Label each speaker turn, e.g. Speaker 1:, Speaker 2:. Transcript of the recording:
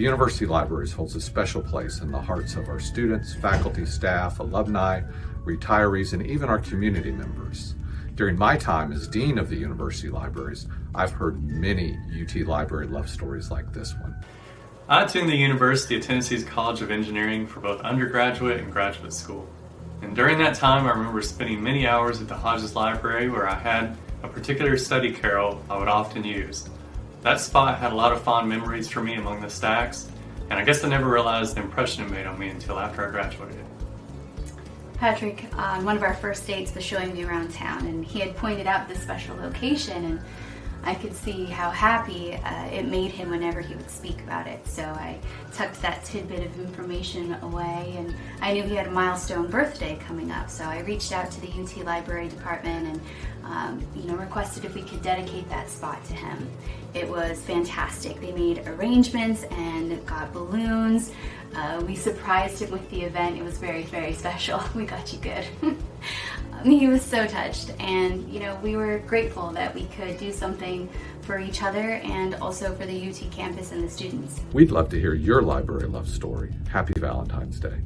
Speaker 1: University Libraries holds a special place in the hearts of our students, faculty, staff, alumni, retirees, and even our community members. During my time as Dean of the University Libraries, I've heard many UT Library love stories like this one.
Speaker 2: I attended the University of Tennessee's College of Engineering for both undergraduate and graduate school. And during that time, I remember spending many hours at the Hodges Library where I had a particular study carrel I would often use. That spot had a lot of fond memories for me among the stacks, and I guess I never realized the impression it made on me until after I graduated.
Speaker 3: Patrick, on one of our first dates, was showing me around town, and he had pointed out this special location, and I could see how happy uh, it made him whenever he would speak about it. So I tucked that tidbit of information away and I knew he had a milestone birthday coming up. So I reached out to the UT Library Department and um, you know, requested if we could dedicate that spot to him. It was fantastic. They made arrangements and got balloons. Uh, we surprised him with the event. It was very, very special. We got you good. he was so touched and you know we were grateful that we could do something for each other and also for the UT campus and the students.
Speaker 1: We'd love to hear your library love story. Happy Valentine's Day.